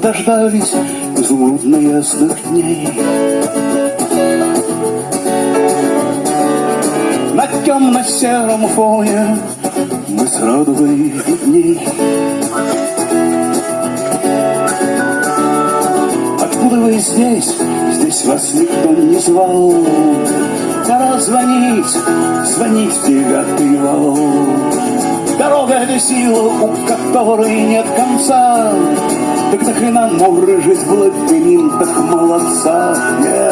дождались изумрудно ясных дней. На темно-сером фоне мы с радугой видней. Откуда вы здесь? Здесь вас никто не звал. Пора звонить, звонить в девятый вал. Это сила, у которой нет конца. Так нахрена мурыжить в лабиринтах молодца? Yeah.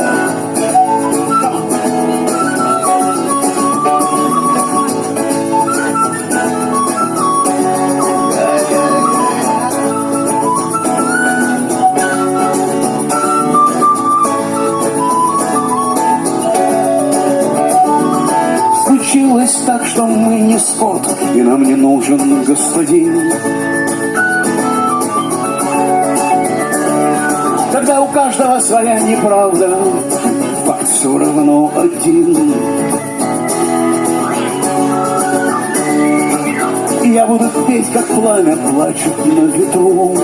Что мы не скот, и нам не нужен господин. Когда у каждого своя неправда, факт все равно один. И я буду петь, как пламя плачет на ветру.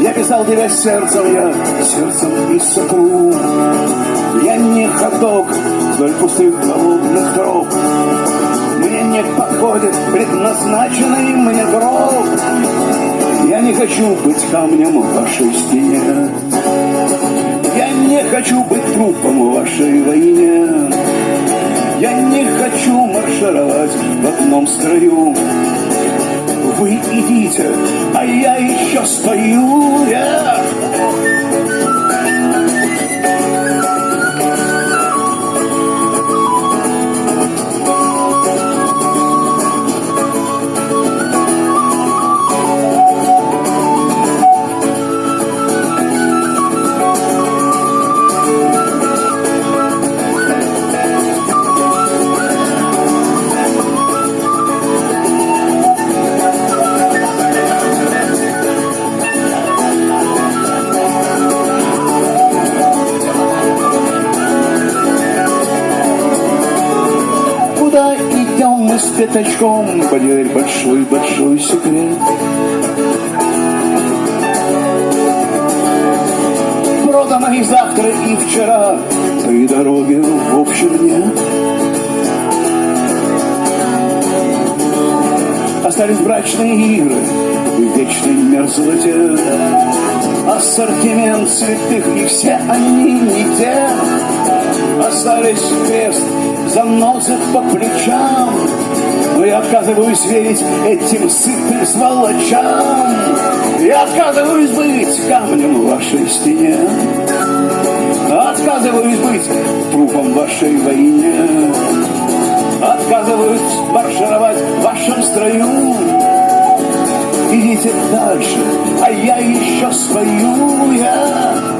Я писал тебя сердцем, я сердцем и сотру. Я не ходок вдоль пустых голодных троп. Мне не подходит предназначенный мне гроб. Я не хочу быть камнем в вашей стене. Я не хочу быть трупом в вашей войне. Я не хочу маршировать в одном строю. Вы идите, а я еще стою. Yeah. Пятачком, поверь, большой-большой секрет. Продано и завтра, и вчера, и дороги в общем нет. Остались брачные игры и вечной мерзлоте. Ассортимент святых, и все они не те. Остались крест, заносят по плечам. Отказываюсь верить этим сытым сволочам. Я отказываюсь быть камнем в вашей стене. Отказываюсь быть трупом вашей войне. Отказываюсь маршировать в вашем строю. Идите дальше, а я еще свою я.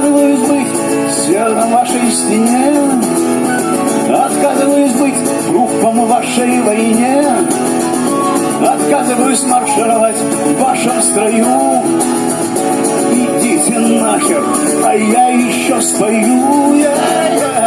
Отказываюсь быть севером вашей стене. Отказываюсь быть трупом вашей войне. Отказываюсь маршировать в вашем строю. Идите нахер, а я еще стою. Я, я.